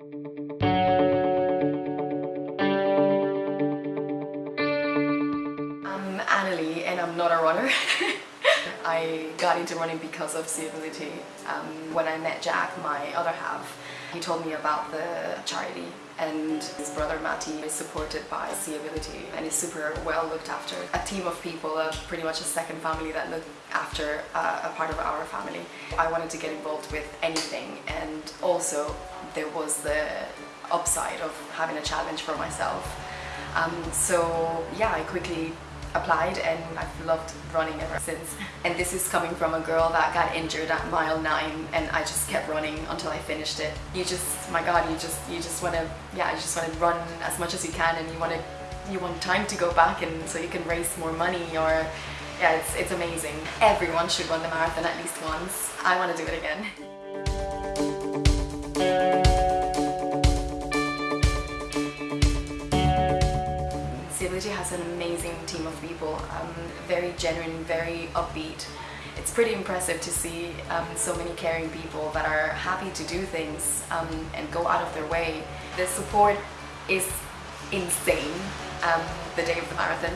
I'm Annalie and I'm not a runner. I got into running because of Seeability. Um, when I met Jack, my other half, he told me about the charity and his brother Matty is supported by Seeability and is super well looked after. A team of people, uh, pretty much a second family that look after uh, a part of our family. I wanted to get involved with anything and also there was the upside of having a challenge for myself. Um, so yeah, I quickly applied and I've loved running ever since. And this is coming from a girl that got injured at mile nine and I just kept running until I finished it. You just, my God, you just, you just want to, yeah, you just want to run as much as you can and you want to, you want time to go back and so you can raise more money or, yeah, it's, it's amazing. Everyone should run the marathon at least once. I want to do it again. Seeability has an amazing team of people, um, very genuine, very upbeat. It's pretty impressive to see um, so many caring people that are happy to do things um, and go out of their way. The support is insane um, the day of the marathon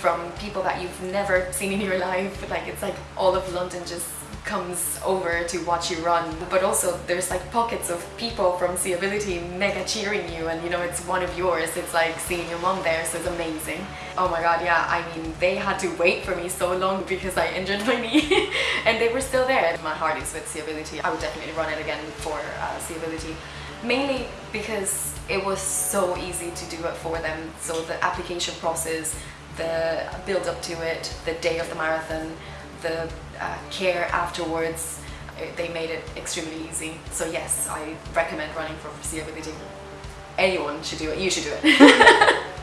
from people that you've never seen in your life. Like it's like all of London just comes over to watch you run but also there's like pockets of people from Seeability mega cheering you and you know it's one of yours. It's like seeing your mom there so it's amazing. Oh my god yeah I mean they had to wait for me so long because I injured my knee and they were still there. My heart is with Seeability I would definitely run it again for uh, Seeability mainly because it was so easy to do it for them. So the application process the build up to it the day of the marathon the uh, care afterwards, uh, they made it extremely easy. So yes, I recommend running for Seeability. Anyone should do it. You should do it.